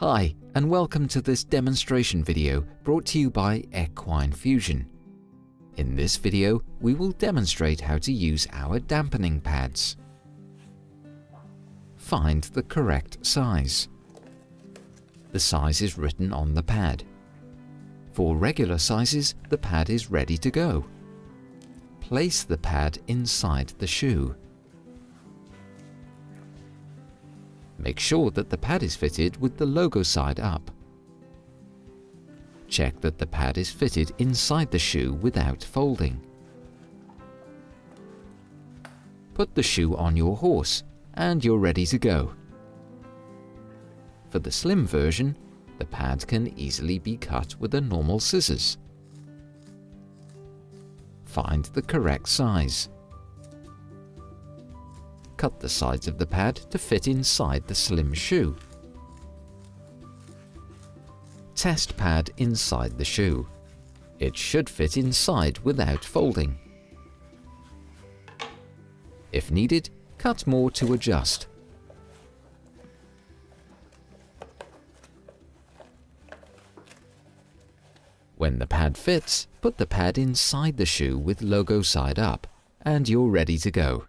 Hi, and welcome to this demonstration video brought to you by Equine Fusion. In this video, we will demonstrate how to use our dampening pads. Find the correct size. The size is written on the pad. For regular sizes, the pad is ready to go. Place the pad inside the shoe. Make sure that the pad is fitted with the logo side up. Check that the pad is fitted inside the shoe without folding. Put the shoe on your horse and you're ready to go. For the slim version, the pad can easily be cut with a normal scissors. Find the correct size cut the sides of the pad to fit inside the slim shoe. Test pad inside the shoe. It should fit inside without folding. If needed, cut more to adjust. When the pad fits, put the pad inside the shoe with logo side up, and you're ready to go.